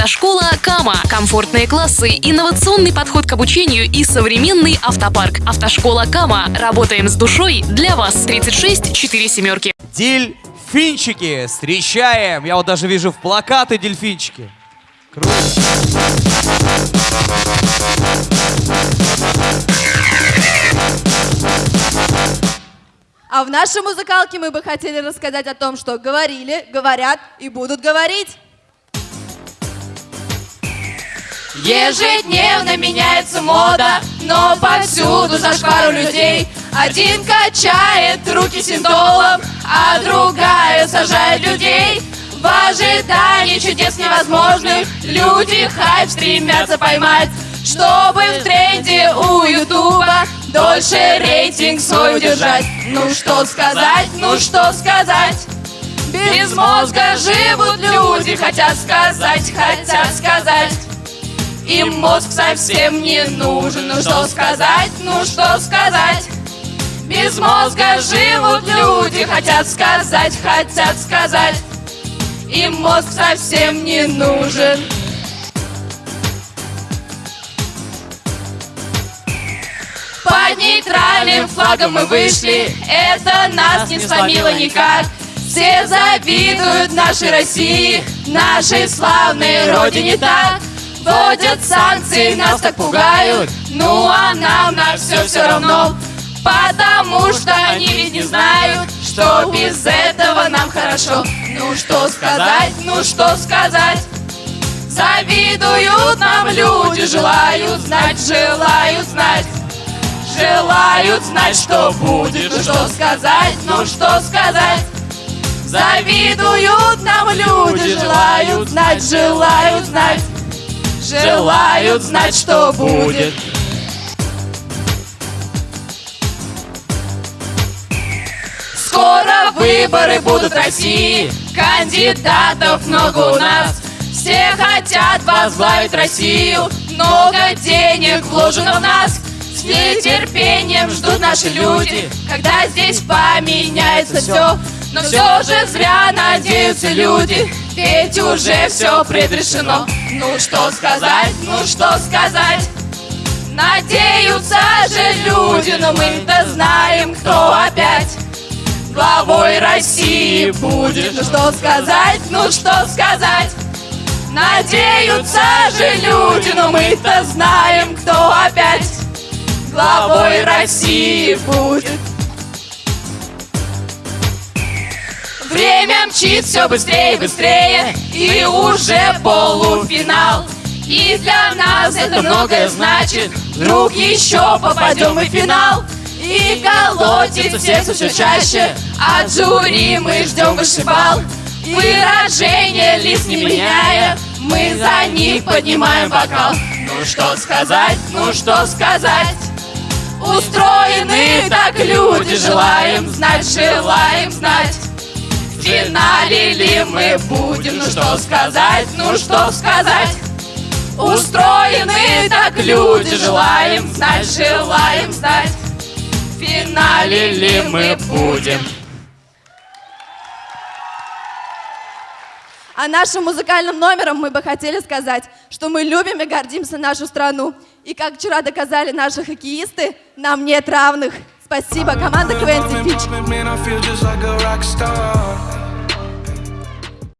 Автошкола Кама. Комфортные классы, инновационный подход к обучению и современный автопарк. Автошкола Кама. Работаем с душой для вас. 36 4 семерки. Дельфинчики, встречаем! Я вот даже вижу в плакаты дельфинчики. Круто. А в нашей музыкалке мы бы хотели рассказать о том, что говорили, говорят и будут говорить. Ежедневно меняется мода, но повсюду зашквар у людей. Один качает руки синтолом, а другая сажает людей. В ожидании чудес невозможных люди хайп стремятся поймать, чтобы в тренде у Ютуба дольше рейтинг свой удержать. Ну что сказать, ну что сказать? Без мозга живут люди, хотят сказать, хотят сказать. Им мозг совсем не нужен, ну что сказать, ну что сказать? Без мозга живут люди, хотят сказать, хотят сказать. Им мозг совсем не нужен. Под нейтральным флагом мы вышли, это нас не сломило никак. Все завидуют нашей России, нашей славной родине так. Вводят санкции, нас так пугают, ну а нам на все все равно. Потому что они ведь не знают, что без этого нам хорошо. Ну что сказать, ну что сказать? Завидуют нам люди, желают знать, желают знать. Желают знать, что будет, ну что сказать, ну что сказать? Завидуют нам люди, желают знать, желают знать. Желают знать, что будет. Скоро выборы будут в России, кандидатов много у нас. Все хотят возглавить Россию, много денег вложено в нас. С нетерпением ждут наши люди, когда здесь поменяется все. Но все же зря надеются люди, ведь уже все предрешено. Ну что сказать, ну что сказать? Надеются же люди, но мы-то знаем, кто опять главой России будет. Ну что сказать, ну что сказать? Надеются же люди, но мы-то знаем, кто опять главой России будет. Время мчит все быстрее и быстрее, и уже полуфинал. И для нас это многое значит, вдруг еще попадем в финал. И колотит сердце все чаще, от жюри мы ждем вышибал. Выражение лиц не меняя, мы за них поднимаем бокал. Ну что сказать, ну что сказать? Устроены так люди, желаем знать, желаем знать. В финале ли мы будем, ну что сказать, ну что сказать? Устроены так люди, желаем знать, желаем знать. В финале ли мы будем? А нашим музыкальным номером мы бы хотели сказать, что мы любим и гордимся нашу страну. И как вчера доказали наши хоккеисты, нам нет равных. Спасибо, команда КВН Фич.